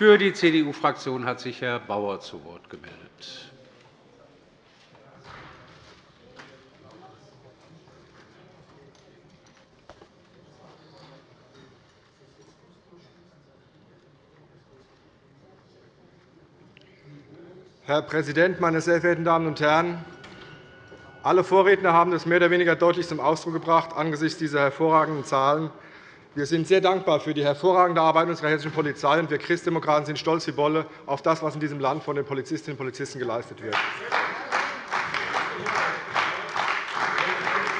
Für die CDU-Fraktion hat sich Herr Bauer zu Wort gemeldet. Herr Präsident, meine sehr verehrten Damen und Herren! Alle Vorredner haben es mehr oder weniger deutlich zum Ausdruck gebracht angesichts dieser hervorragenden Zahlen. Wir sind sehr dankbar für die hervorragende Arbeit unserer hessischen Polizei, und wir Christdemokraten sind stolz wie Bolle auf das, was in diesem Land von den Polizistinnen und Polizisten geleistet wird.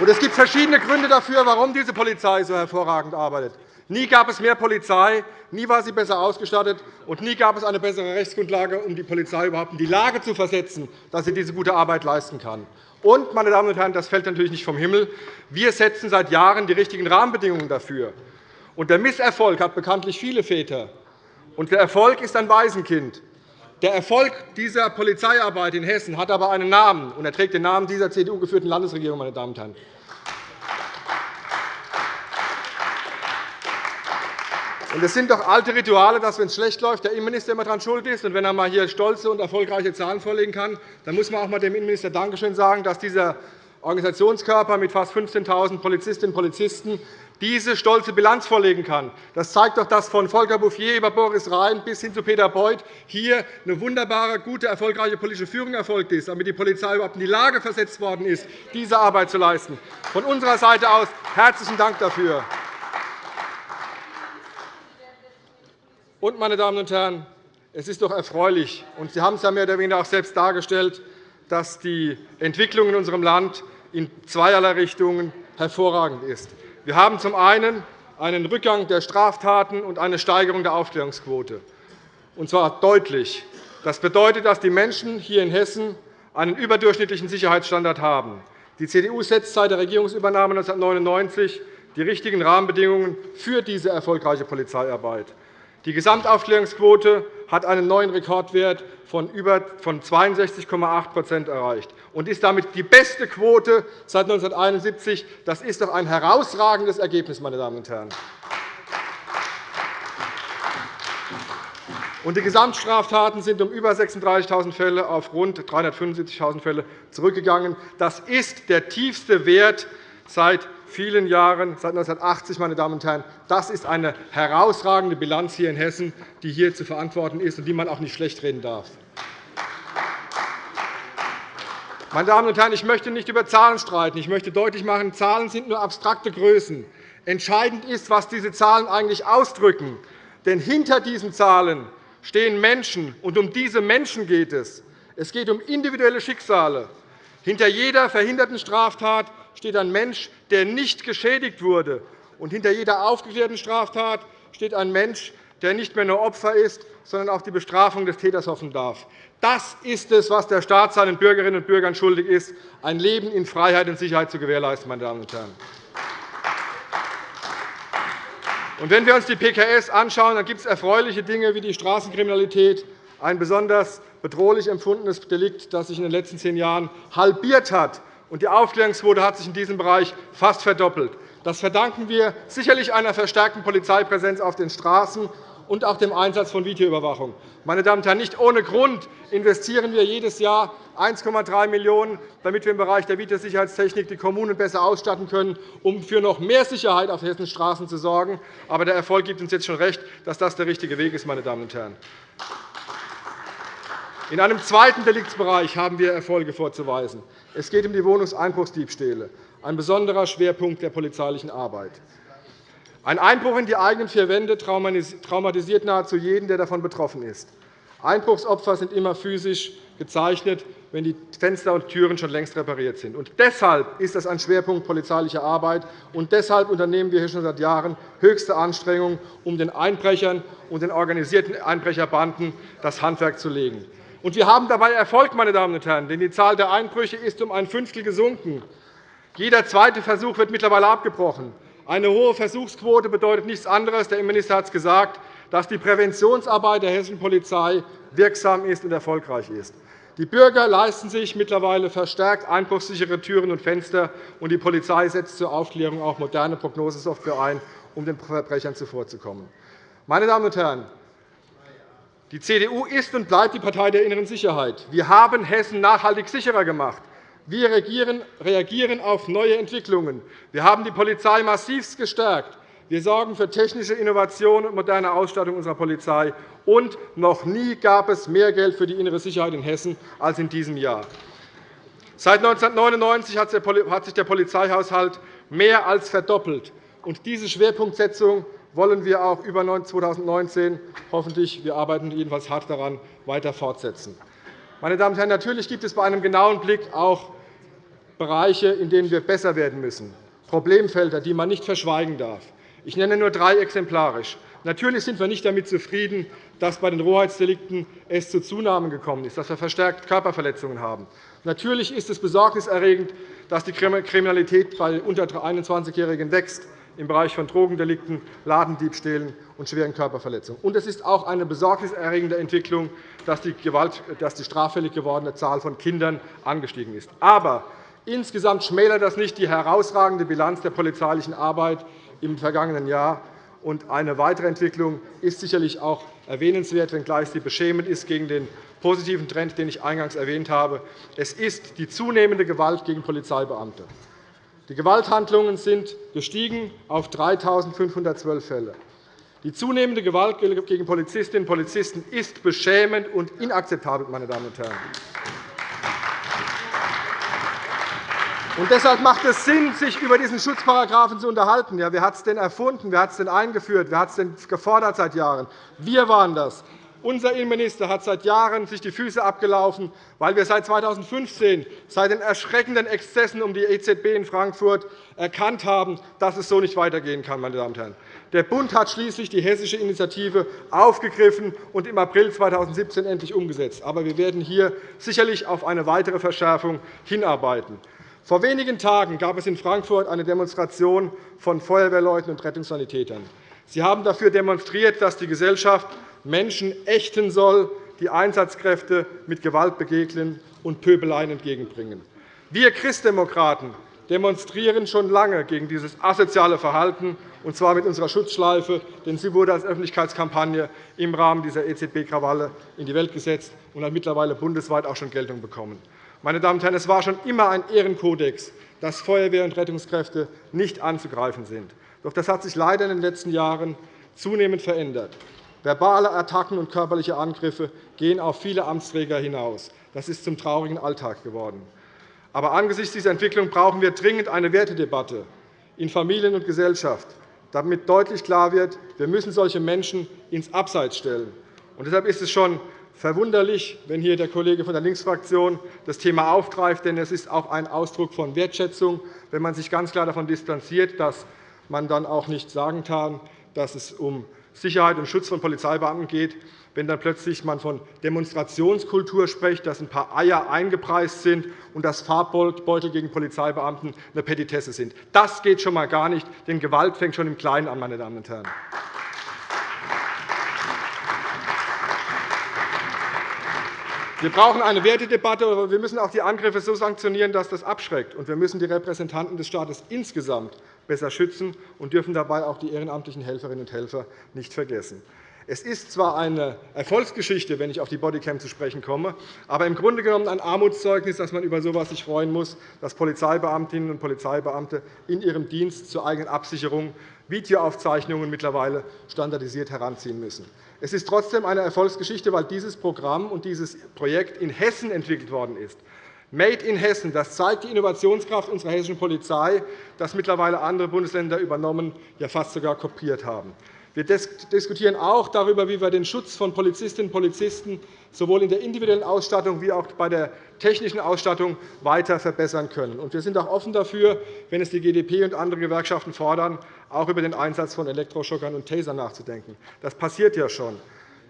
Es gibt verschiedene Gründe dafür, warum diese Polizei so hervorragend arbeitet. Nie gab es mehr Polizei, nie war sie besser ausgestattet, und nie gab es eine bessere Rechtsgrundlage, um die Polizei überhaupt in die Lage zu versetzen, dass sie diese gute Arbeit leisten kann. Und, meine Damen und Herren, das fällt natürlich nicht vom Himmel. Wir setzen seit Jahren die richtigen Rahmenbedingungen dafür. Und der Misserfolg hat bekanntlich viele Väter. Und der Erfolg ist ein Waisenkind. Der Erfolg dieser Polizeiarbeit in Hessen hat aber einen Namen, und er trägt den Namen dieser CDU-geführten Landesregierung. Meine Damen und Herren. Und es sind doch alte Rituale, dass, wenn es schlecht läuft, der Innenminister immer daran schuld ist. Und wenn er mal hier stolze und erfolgreiche Zahlen vorlegen kann, dann muss man auch einmal dem Innenminister Dankeschön sagen, dass dieser Organisationskörper mit fast 15.000 Polizistinnen und Polizisten diese stolze Bilanz vorlegen kann. Das zeigt doch, dass von Volker Bouffier über Boris Rhein bis hin zu Peter Beuth hier eine wunderbare, gute, erfolgreiche politische Führung erfolgt ist, damit die Polizei überhaupt in die Lage versetzt worden ist, diese Arbeit zu leisten. Von unserer Seite aus herzlichen Dank dafür. Und, meine Damen und Herren, es ist doch erfreulich, und Sie haben es ja mehr oder weniger auch selbst dargestellt, dass die Entwicklung in unserem Land in zweierlei Richtungen hervorragend ist. Wir haben zum einen einen Rückgang der Straftaten und eine Steigerung der Aufklärungsquote, und zwar deutlich. Das bedeutet, dass die Menschen hier in Hessen einen überdurchschnittlichen Sicherheitsstandard haben. Die CDU setzt seit der Regierungsübernahme 1999 die richtigen Rahmenbedingungen für diese erfolgreiche Polizeiarbeit. Die Gesamtaufklärungsquote hat einen neuen Rekordwert von 62,8% erreicht und ist damit die beste Quote seit 1971. Das ist doch ein herausragendes Ergebnis, meine Damen und Herren. Die Gesamtstraftaten sind um über 36.000 Fälle auf rund 375.000 Fälle zurückgegangen. Das ist der tiefste Wert seit vielen Jahren, seit 1980. Meine Damen und Herren. Das ist eine herausragende Bilanz hier in Hessen, die hier zu verantworten ist und die man auch nicht schlecht reden darf. Meine Damen und Herren, ich möchte nicht über Zahlen streiten. Ich möchte deutlich machen, Zahlen sind nur abstrakte Größen. Entscheidend ist, was diese Zahlen eigentlich ausdrücken. Denn hinter diesen Zahlen stehen Menschen, und um diese Menschen geht es. Es geht um individuelle Schicksale. Hinter jeder verhinderten Straftat steht ein Mensch, der nicht geschädigt wurde. Und hinter jeder aufgeklärten Straftat steht ein Mensch, der nicht mehr nur Opfer ist, sondern auch die Bestrafung des Täters hoffen darf. Das ist es, was der Staat seinen Bürgerinnen und Bürgern schuldig ist, ein Leben in Freiheit und Sicherheit zu gewährleisten. Meine Damen und Herren. wenn wir uns die PKS anschauen, dann gibt es erfreuliche Dinge wie die Straßenkriminalität, ein besonders bedrohlich empfundenes Delikt, das sich in den letzten zehn Jahren halbiert hat und die Aufklärungsquote hat sich in diesem Bereich fast verdoppelt. Das verdanken wir sicherlich einer verstärkten Polizeipräsenz auf den Straßen und auch dem Einsatz von Videoüberwachung. Meine Damen und Herren, nicht ohne Grund investieren wir jedes Jahr 1,3 Millionen €, damit wir im Bereich der Videosicherheitstechnik die Kommunen besser ausstatten können, um für noch mehr Sicherheit auf Hessens Straßen zu sorgen. Aber der Erfolg gibt uns jetzt schon recht, dass das der richtige Weg ist. Meine Damen und Herren. In einem zweiten Deliktsbereich haben wir Erfolge vorzuweisen. Es geht um die Wohnungseinbruchsdiebstähle, ein besonderer Schwerpunkt der polizeilichen Arbeit. Ein Einbruch in die eigenen vier Wände traumatisiert nahezu jeden, der davon betroffen ist. Einbruchsopfer sind immer physisch gezeichnet, wenn die Fenster und Türen schon längst repariert sind. Und deshalb ist das ein Schwerpunkt polizeilicher Arbeit. Und deshalb unternehmen wir hier schon seit Jahren höchste Anstrengungen, um den Einbrechern und den organisierten Einbrecherbanden das Handwerk zu legen. Und wir haben dabei Erfolg, meine Damen und Herren, denn die Zahl der Einbrüche ist um ein Fünftel gesunken. Jeder zweite Versuch wird mittlerweile abgebrochen. Eine hohe Versuchsquote bedeutet nichts anderes, der Innenminister hat es gesagt, dass die Präventionsarbeit der hessischen Polizei wirksam ist und erfolgreich ist. Die Bürger leisten sich mittlerweile verstärkt einbruchssichere Türen und Fenster, und die Polizei setzt zur Aufklärung auch moderne Prognosesoftware ein, um den Verbrechern zuvorzukommen. Meine Damen und Herren, Die CDU ist und bleibt die Partei der inneren Sicherheit. Wir haben Hessen nachhaltig sicherer gemacht. Wir reagieren auf neue Entwicklungen. Wir haben die Polizei massivst gestärkt. Wir sorgen für technische Innovation und moderne Ausstattung unserer Polizei. Und noch nie gab es mehr Geld für die innere Sicherheit in Hessen als in diesem Jahr. Seit 1999 hat sich der Polizeihaushalt mehr als verdoppelt. Diese Schwerpunktsetzung wollen wir auch über 2019 hoffentlich, wir arbeiten jedenfalls hart daran, weiter fortsetzen. Meine Damen und Herren, natürlich gibt es bei einem genauen Blick auch Bereiche, in denen wir besser werden müssen, Problemfelder, die man nicht verschweigen darf. Ich nenne nur drei exemplarisch. Natürlich sind wir nicht damit zufrieden, dass bei den Rohheitsdelikten es zu Zunahmen gekommen ist, dass wir verstärkt Körperverletzungen haben. Natürlich ist es besorgniserregend, dass die Kriminalität bei unter 21-Jährigen wächst im Bereich von Drogendelikten, Ladendiebstählen und schweren Körperverletzungen. Und es ist auch eine besorgniserregende Entwicklung, dass die, Gewalt, dass die straffällig gewordene Zahl von Kindern angestiegen ist. Aber insgesamt schmälert das nicht die herausragende Bilanz der polizeilichen Arbeit im vergangenen Jahr. Und eine weitere Entwicklung ist sicherlich auch erwähnenswert, wenngleich sie beschämend ist gegen den positiven Trend, den ich eingangs erwähnt habe. Es ist die zunehmende Gewalt gegen Polizeibeamte. Die Gewalthandlungen sind gestiegen auf 3.512 Fälle. Die zunehmende Gewalt gegen Polizistinnen und Polizisten ist beschämend und inakzeptabel. Meine Damen und Herren. Und deshalb macht es Sinn, sich über diesen Schutzparagraphen zu unterhalten. Ja, wer hat es denn erfunden? Wer hat es denn eingeführt? Wer hat es denn gefordert seit Jahren? Wir waren das. Unser Innenminister hat seit Jahren sich die Füße abgelaufen, weil wir seit 2015, seit den erschreckenden Exzessen um die EZB in Frankfurt, erkannt haben, dass es so nicht weitergehen kann. Meine Damen und Herren. Der Bund hat schließlich die hessische Initiative aufgegriffen und im April 2017 endlich umgesetzt. Aber wir werden hier sicherlich auf eine weitere Verschärfung hinarbeiten. Vor wenigen Tagen gab es in Frankfurt eine Demonstration von Feuerwehrleuten und Rettungssanitätern. Sie haben dafür demonstriert, dass die Gesellschaft Menschen ächten soll, die Einsatzkräfte mit Gewalt begegnen und Pöbeleien entgegenbringen. Wir Christdemokraten demonstrieren schon lange gegen dieses asoziale Verhalten, und zwar mit unserer Schutzschleife, denn sie wurde als Öffentlichkeitskampagne im Rahmen dieser EZB-Krawalle in die Welt gesetzt und hat mittlerweile bundesweit auch schon Geltung bekommen. Meine Damen und Herren, es war schon immer ein Ehrenkodex, dass Feuerwehr und Rettungskräfte nicht anzugreifen sind. Doch das hat sich leider in den letzten Jahren zunehmend verändert. Verbale Attacken und körperliche Angriffe gehen auf viele Amtsträger hinaus. Das ist zum traurigen Alltag geworden. Aber angesichts dieser Entwicklung brauchen wir dringend eine Wertedebatte in Familien und Gesellschaft, damit deutlich klar wird, wir müssen solche Menschen ins Abseits stellen. Und deshalb ist es schon verwunderlich, wenn hier der Kollege von der Linksfraktion das Thema aufgreift, denn es ist auch ein Ausdruck von Wertschätzung, wenn man sich ganz klar davon distanziert, dass man dann auch nicht sagen kann, dass es um Sicherheit und Schutz von Polizeibeamten geht, wenn dann plötzlich man von Demonstrationskultur spricht, dass ein paar Eier eingepreist sind und dass Farbbeutel gegen Polizeibeamten eine Petitesse sind. Das geht schon einmal gar nicht, denn Gewalt fängt schon im Kleinen an. Meine Damen und Herren. Wir brauchen eine Wertedebatte, aber wir müssen auch die Angriffe so sanktionieren, dass das abschreckt. Und wir müssen die Repräsentanten des Staates insgesamt besser schützen und dürfen dabei auch die ehrenamtlichen Helferinnen und Helfer nicht vergessen. Es ist zwar eine Erfolgsgeschichte, wenn ich auf die Bodycam zu sprechen komme, aber im Grunde genommen ein Armutszeugnis, dass man über so etwas sich freuen muss, dass Polizeibeamtinnen und Polizeibeamte in ihrem Dienst zur eigenen Absicherung Videoaufzeichnungen mittlerweile standardisiert heranziehen müssen. Es ist trotzdem eine Erfolgsgeschichte, weil dieses Programm und dieses Projekt in Hessen entwickelt worden ist. Made in Hessen, das zeigt die Innovationskraft unserer hessischen Polizei, das mittlerweile andere Bundesländer übernommen, ja fast sogar kopiert haben. Wir diskutieren auch darüber, wie wir den Schutz von Polizistinnen und Polizisten sowohl in der individuellen Ausstattung wie auch bei der technischen Ausstattung weiter verbessern können. Wir sind auch offen dafür, wenn es die GdP und andere Gewerkschaften fordern, auch über den Einsatz von Elektroschockern und Tasern nachzudenken. Das passiert ja schon.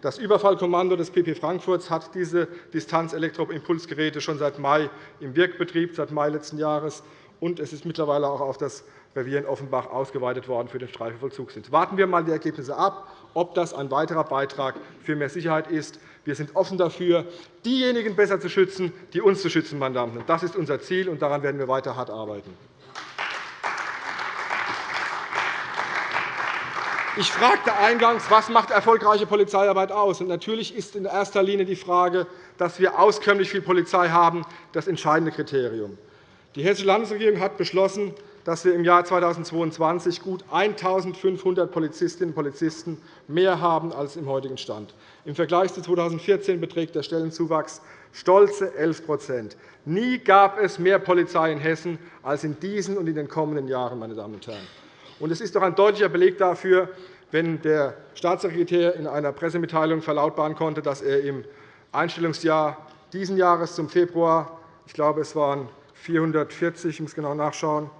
Das Überfallkommando des PP Frankfurt hat diese Distanz-Elektroimpulsgeräte schon seit Mai im Wirkbetrieb, seit Mai letzten Jahres. Und es ist mittlerweile auch auf das Revier in Offenbach ausgeweitet worden für den Streifenvollzugsdienst. Warten wir einmal die Ergebnisse ab, ob das ein weiterer Beitrag für mehr Sicherheit ist. Wir sind offen dafür, diejenigen besser zu schützen, die uns zu schützen. Meine Damen und. Das ist unser Ziel, und daran werden wir weiter hart arbeiten. Ich fragte eingangs, was macht erfolgreiche Polizeiarbeit aus? Und natürlich ist in erster Linie die Frage, dass wir auskömmlich viel Polizei haben, das entscheidende Kriterium. Die Hessische Landesregierung hat beschlossen, dass wir im Jahr 2022 gut 1.500 Polizistinnen und Polizisten mehr haben als im heutigen Stand. Im Vergleich zu 2014 beträgt der Stellenzuwachs stolze 11% Nie gab es mehr Polizei in Hessen als in diesen und in den kommenden Jahren. Meine Damen und Herren. Es ist doch ein deutlicher Beleg dafür, wenn der Staatssekretär in einer Pressemitteilung verlautbaren konnte, dass er im Einstellungsjahr dieses Jahres zum Februar, ich glaube, es waren 440, ich muss genau nachschauen,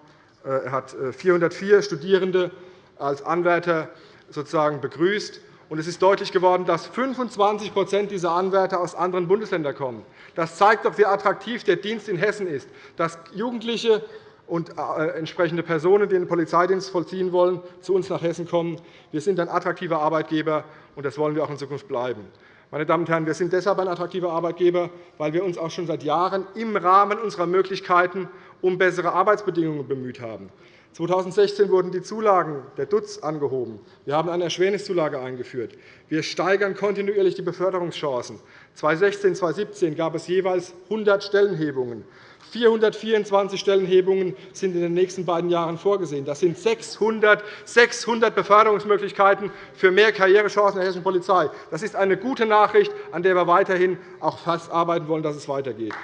er hat 404 äh, Studierende als Anwärter sozusagen begrüßt. Es ist deutlich geworden, dass 25% dieser Anwärter aus anderen Bundesländern kommen. Das zeigt doch, wie attraktiv der Dienst in Hessen ist, dass Jugendliche und äh, entsprechende Personen, die den Polizeidienst vollziehen wollen, zu uns nach Hessen kommen. Wir sind ein attraktiver Arbeitgeber, und das wollen wir auch in Zukunft bleiben. Meine Damen und Herren, wir sind deshalb ein attraktiver Arbeitgeber, weil wir uns auch schon seit Jahren im Rahmen unserer Möglichkeiten um bessere Arbeitsbedingungen bemüht haben. 2016 wurden die Zulagen der DUTZ angehoben. Wir haben eine Erschwernisszulage eingeführt. Wir steigern kontinuierlich die Beförderungschancen. 2016 und 2017 gab es jeweils 100 Stellenhebungen. 424 Stellenhebungen sind in den nächsten beiden Jahren vorgesehen. Das sind 600, 600 Beförderungsmöglichkeiten für mehr Karrierechancen der hessischen Polizei. Das ist eine gute Nachricht, an der wir weiterhin auch fast arbeiten wollen, dass es weitergeht.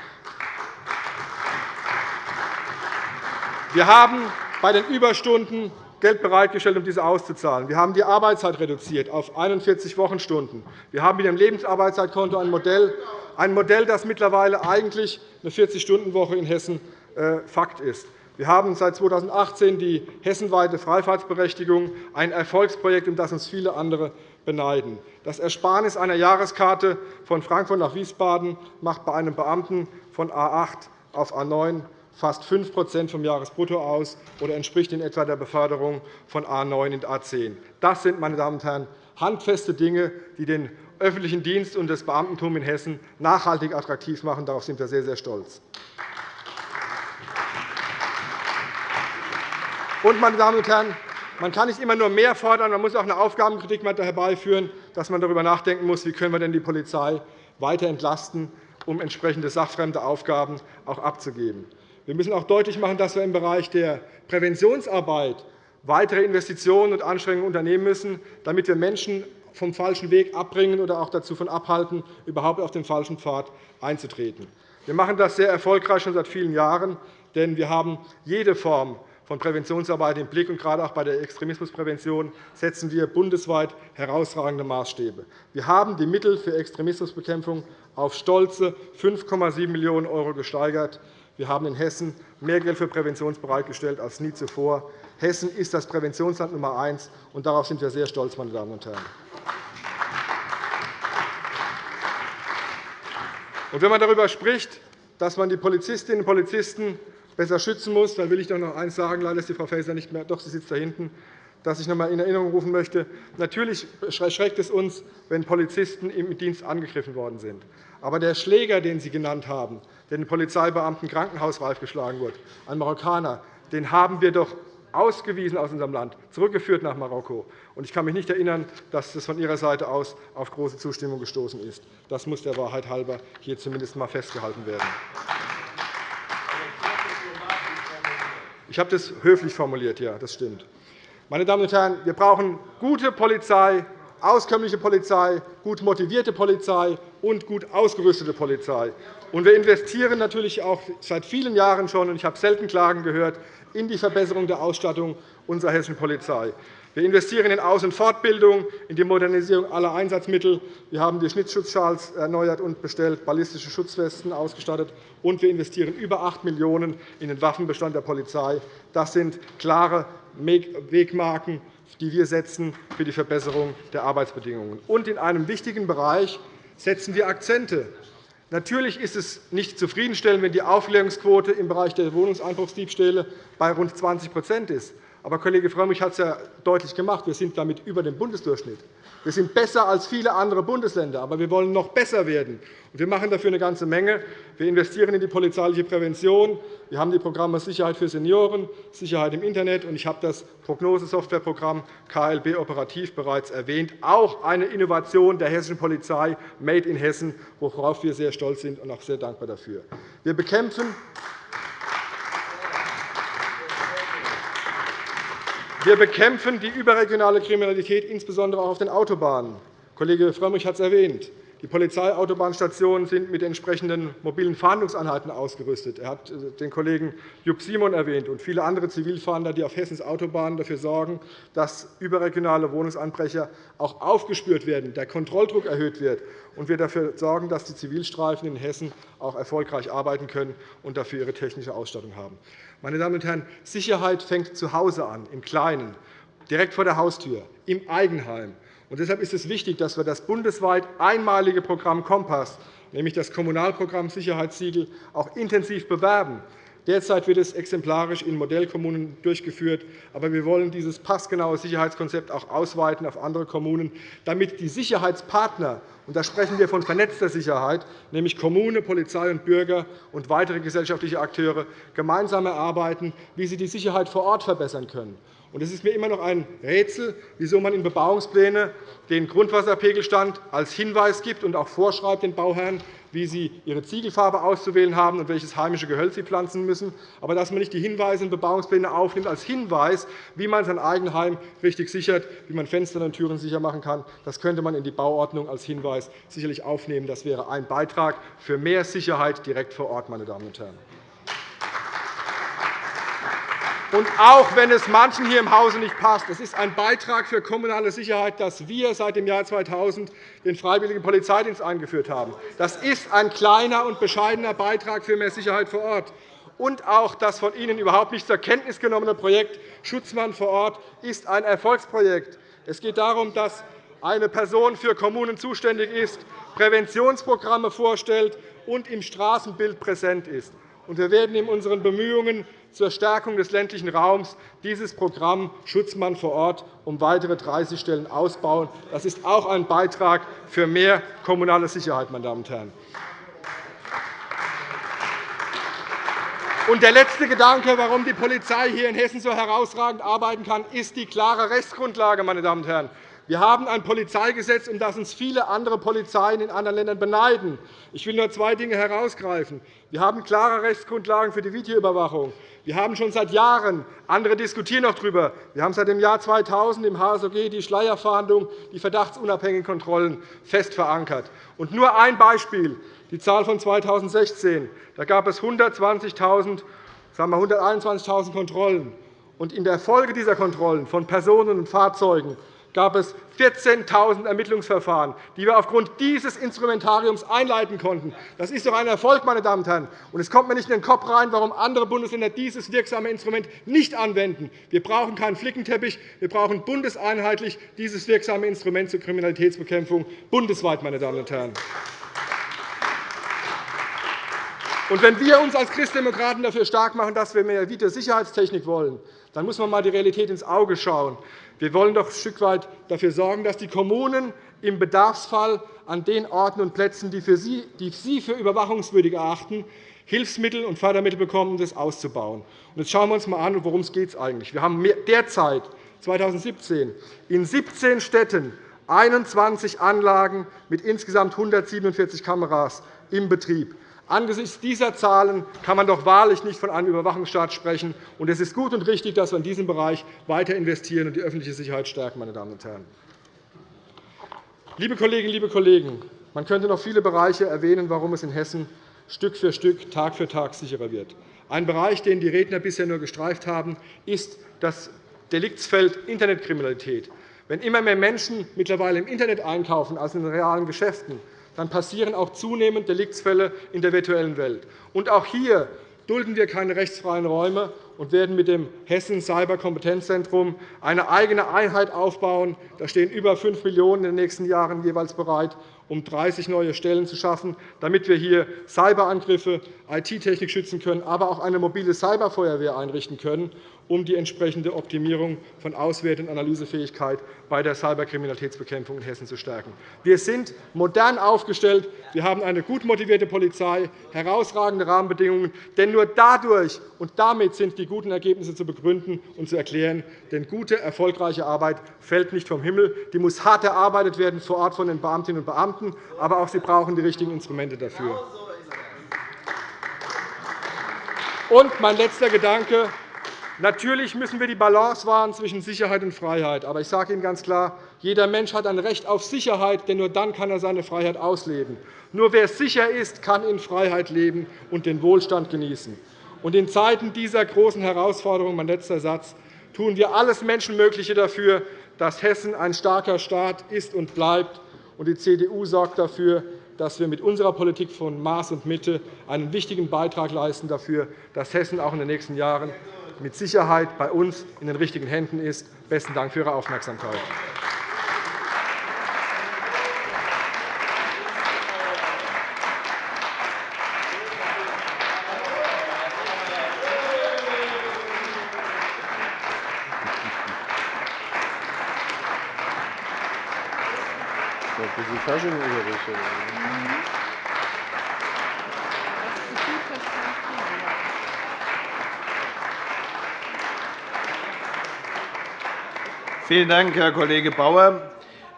Wir haben bei den Überstunden Geld bereitgestellt, um diese auszuzahlen. Wir haben die Arbeitszeit reduziert auf 41 Wochenstunden. Wir haben mit dem Lebensarbeitszeitkonto ein Modell, ein Modell, das mittlerweile eigentlich eine 40-Stunden-Woche in Hessen äh, Fakt ist. Wir haben seit 2018 die hessenweite Freifahrtsberechtigung, ein Erfolgsprojekt, um das uns viele andere beneiden. Das Ersparnis einer Jahreskarte von Frankfurt nach Wiesbaden macht bei einem Beamten von A 8 auf A 9 fast 5% vom Jahresbrutto aus oder entspricht in etwa der Beförderung von A 9 in A 10. Das sind, meine Damen und Herren, handfeste Dinge, die den öffentlichen Dienst und das Beamtentum in Hessen nachhaltig attraktiv machen. Darauf sind wir sehr, sehr stolz. Und, meine Damen und Herren, man kann nicht immer nur mehr fordern, man muss auch eine Aufgabenkritik herbeiführen, dass man darüber nachdenken muss, wie können wir denn die Polizei weiter entlasten, um entsprechende sachfremde Aufgaben auch abzugeben. Wir müssen auch deutlich machen, dass wir im Bereich der Präventionsarbeit weitere Investitionen und Anstrengungen unternehmen müssen, damit wir Menschen vom falschen Weg abbringen oder auch dazu abhalten, überhaupt auf den falschen Pfad einzutreten. Wir machen das sehr erfolgreich schon seit vielen Jahren, denn wir haben jede Form von Präventionsarbeit im Blick. Und gerade auch bei der Extremismusprävention setzen wir bundesweit herausragende Maßstäbe. Wir haben die Mittel für Extremismusbekämpfung auf stolze 5,7 Millionen € gesteigert. Wir haben in Hessen mehr Geld für Prävention bereitgestellt als nie zuvor. Hessen ist das Präventionsland Nummer eins, und darauf sind wir sehr stolz, meine Damen und Herren. Und wenn man darüber spricht, dass man die Polizistinnen und Polizisten besser schützen muss, dann will ich doch noch eines sagen. Leider ist die Frau Faeser nicht mehr. Doch, sie sitzt da hinten das ich noch einmal in Erinnerung rufen möchte. Natürlich erschreckt es uns, wenn Polizisten im Dienst angegriffen worden sind. Aber der Schläger, den Sie genannt haben, der den Polizeibeamten krankenhausreif geschlagen wird, ein Marokkaner, den haben wir doch ausgewiesen aus unserem Land, zurückgeführt nach Marokko. Ich kann mich nicht erinnern, dass das von Ihrer Seite aus auf große Zustimmung gestoßen ist. Das muss der Wahrheit halber hier zumindest einmal festgehalten werden. Ich habe das höflich formuliert, ja, das stimmt. Meine Damen und Herren, wir brauchen gute Polizei, auskömmliche Polizei, gut motivierte Polizei und gut ausgerüstete Polizei. wir investieren natürlich auch seit vielen Jahren schon, und ich habe selten Klagen gehört, in die Verbesserung der Ausstattung unserer hessischen Polizei. Wir investieren in Aus- und Fortbildung, in die Modernisierung aller Einsatzmittel. Wir haben die Schnittschutzschals erneuert und bestellt, ballistische Schutzwesten ausgestattet, und wir investieren über 8 Millionen € in den Waffenbestand der Polizei. Das sind klare Wegmarken die wir setzen für die Verbesserung der Arbeitsbedingungen. Und in einem wichtigen Bereich setzen wir Akzente. Natürlich ist es nicht zufriedenstellend, wenn die Aufklärungsquote im Bereich der Wohnungseinbruchsdiebstähle bei rund 20% ist. Aber Kollege Frömmrich hat es ja deutlich gemacht. Wir sind damit über dem Bundesdurchschnitt. Wir sind besser als viele andere Bundesländer, aber wir wollen noch besser werden. Wir machen dafür eine ganze Menge. Wir investieren in die polizeiliche Prävention. Wir haben die Programme Sicherheit für Senioren, Sicherheit im Internet, ich habe das Prognosesoftwareprogramm KLB Operativ bereits erwähnt. Auch eine Innovation der hessischen Polizei, Made in Hessen, worauf wir sehr stolz sind und auch sehr dankbar dafür. Wir bekämpfen Wir bekämpfen die überregionale Kriminalität insbesondere auch auf den Autobahnen. Kollege Frömmrich hat es erwähnt. Die Polizeiautobahn sind mit entsprechenden mobilen Fahndungseinheiten ausgerüstet. Er hat äh, den Kollegen Jupp Simon erwähnt und viele andere Zivilfahnder, die auf Hessens Autobahnen dafür sorgen, dass überregionale Wohnungsanbrecher auch aufgespürt werden, der Kontrolldruck erhöht wird und wir dafür sorgen, dass die Zivilstreifen in Hessen auch erfolgreich arbeiten können und dafür ihre technische Ausstattung haben. Meine Damen und Herren, Sicherheit fängt zu Hause an, im Kleinen, direkt vor der Haustür, im Eigenheim. Deshalb ist es wichtig, dass wir das bundesweit einmalige Programm Kompass, nämlich das Kommunalprogramm Sicherheitssiegel, auch intensiv bewerben. Derzeit wird es exemplarisch in Modellkommunen durchgeführt. Aber wir wollen dieses passgenaue Sicherheitskonzept auch ausweiten auf andere Kommunen, damit die Sicherheitspartner und da sprechen wir von vernetzter Sicherheit, nämlich Kommune, Polizei und Bürger und weitere gesellschaftliche Akteure gemeinsam erarbeiten, wie sie die Sicherheit vor Ort verbessern können. Es ist mir immer noch ein Rätsel, wieso man in Bebauungspläne den Grundwasserpegelstand als Hinweis gibt und auch vorschreibt den Bauherren, wie sie ihre Ziegelfarbe auszuwählen haben und welches heimische Gehölz sie pflanzen müssen, aber dass man nicht die Hinweise in Bebauungspläne aufnimmt als Hinweis, wie man sein Eigenheim richtig sichert, wie man Fenster und Türen sicher machen kann. Das könnte man in die Bauordnung als Hinweis sicherlich aufnehmen. Das wäre ein Beitrag für mehr Sicherheit direkt vor Ort. Meine Damen und Herren. Und auch wenn es manchen hier im Hause nicht passt, es ist ein Beitrag für kommunale Sicherheit, dass wir seit dem Jahr 2000 den Freiwilligen Polizeidienst eingeführt haben. Das ist ein kleiner und bescheidener Beitrag für mehr Sicherheit vor Ort. Und auch das von Ihnen überhaupt nicht zur Kenntnis genommene Projekt Schutzmann vor Ort ist ein Erfolgsprojekt. Es geht darum, dass eine Person für Kommunen zuständig ist, Präventionsprogramme vorstellt und im Straßenbild präsent ist. Wir werden in unseren Bemühungen zur Stärkung des ländlichen Raums dieses Programm Schutzmann vor Ort um weitere 30 Stellen ausbauen. Das ist auch ein Beitrag für mehr kommunale Sicherheit. Meine Damen und Herren. Und der letzte Gedanke, warum die Polizei hier in Hessen so herausragend arbeiten kann, ist die klare Rechtsgrundlage. Meine Damen und Herren. Wir haben ein Polizeigesetz, um das uns viele andere Polizeien in anderen Ländern beneiden. Ich will nur zwei Dinge herausgreifen. Wir haben klare Rechtsgrundlagen für die Videoüberwachung. Wir haben schon seit Jahren, andere diskutieren noch darüber, wir haben seit dem Jahr 2000 im HSOG die Schleierfahndung, die verdachtsunabhängigen Kontrollen fest verankert. Und nur ein Beispiel, die Zahl von 2016. Da gab es 120.000, sagen wir 121.000 Kontrollen. Und in der Folge dieser Kontrollen von Personen und Fahrzeugen gab es 14.000 Ermittlungsverfahren, die wir aufgrund dieses Instrumentariums einleiten konnten. Das ist doch ein Erfolg, meine Damen und Herren. Es kommt mir nicht in den Kopf rein, warum andere Bundesländer dieses wirksame Instrument nicht anwenden. Wir brauchen keinen Flickenteppich. Wir brauchen bundeseinheitlich dieses wirksame Instrument zur Kriminalitätsbekämpfung bundesweit. Meine Damen und Herren. Und wenn wir uns als Christdemokraten dafür stark machen, dass wir mehr Videosicherheitstechnik wollen, dann muss man einmal die Realität ins Auge schauen. Wir wollen doch ein Stück weit dafür sorgen, dass die Kommunen im Bedarfsfall an den Orten und Plätzen, die, für sie, die Sie für überwachungswürdig erachten, Hilfsmittel und Fördermittel bekommen, um das auszubauen. Jetzt schauen wir uns einmal an, worum es geht eigentlich. Wir haben derzeit 2017 in 17 Städten 21 Anlagen mit insgesamt 147 Kameras im Betrieb. Angesichts dieser Zahlen kann man doch wahrlich nicht von einem Überwachungsstaat sprechen. es ist gut und richtig, dass wir in diesem Bereich weiter investieren und die öffentliche Sicherheit stärken. Meine Damen und Herren. Liebe Kolleginnen, liebe Kollegen, man könnte noch viele Bereiche erwähnen, warum es in Hessen Stück für Stück, Tag für Tag sicherer wird. Ein Bereich, den die Redner bisher nur gestreift haben, ist das Deliktsfeld Internetkriminalität. Wenn immer mehr Menschen mittlerweile im Internet einkaufen als in realen Geschäften, dann passieren auch zunehmend Deliktsfälle in der virtuellen Welt. Und auch hier dulden wir keine rechtsfreien Räume und werden mit dem Hessen Cyberkompetenzzentrum eine eigene Einheit aufbauen. Da stehen über 5 Millionen € in den nächsten Jahren jeweils bereit, um 30 neue Stellen zu schaffen, damit wir hier Cyberangriffe, IT-Technik schützen können, aber auch eine mobile Cyberfeuerwehr einrichten können um die entsprechende Optimierung von Auswert- und Analysefähigkeit bei der Cyberkriminalitätsbekämpfung in Hessen zu stärken. Wir sind modern aufgestellt. Wir haben eine gut motivierte Polizei, herausragende Rahmenbedingungen. Denn nur dadurch und damit sind die guten Ergebnisse zu begründen und zu erklären. Denn gute, erfolgreiche Arbeit fällt nicht vom Himmel. Die muss hart erarbeitet werden vor Ort von den Beamtinnen und Beamten. Aber auch sie brauchen die richtigen Instrumente dafür. Und mein letzter Gedanke. Natürlich müssen wir die Balance wahren zwischen Sicherheit und Freiheit. Aber ich sage Ihnen ganz klar, jeder Mensch hat ein Recht auf Sicherheit, denn nur dann kann er seine Freiheit ausleben. Nur wer sicher ist, kann in Freiheit leben und den Wohlstand genießen. Und in Zeiten dieser großen Herausforderung, mein letzter Satz, tun wir alles Menschenmögliche dafür, dass Hessen ein starker Staat ist und bleibt. Und die CDU sorgt dafür, dass wir mit unserer Politik von Maß und Mitte einen wichtigen Beitrag leisten dafür, dass Hessen auch in den nächsten Jahren mit Sicherheit bei uns in den richtigen Händen ist. – Besten Dank für Ihre Aufmerksamkeit. Fasching oder Vielen Dank, Herr Kollege Bauer.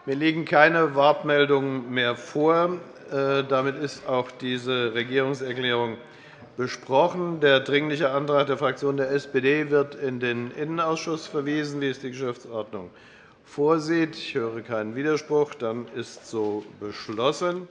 Mir liegen keine Wortmeldungen mehr vor. Äh, damit ist auch diese Regierungserklärung besprochen. Der Dringliche Antrag der Fraktion der SPD wird in den Innenausschuss verwiesen, wie es die Geschäftsordnung vorsieht. Ich höre keinen Widerspruch. Dann ist so beschlossen.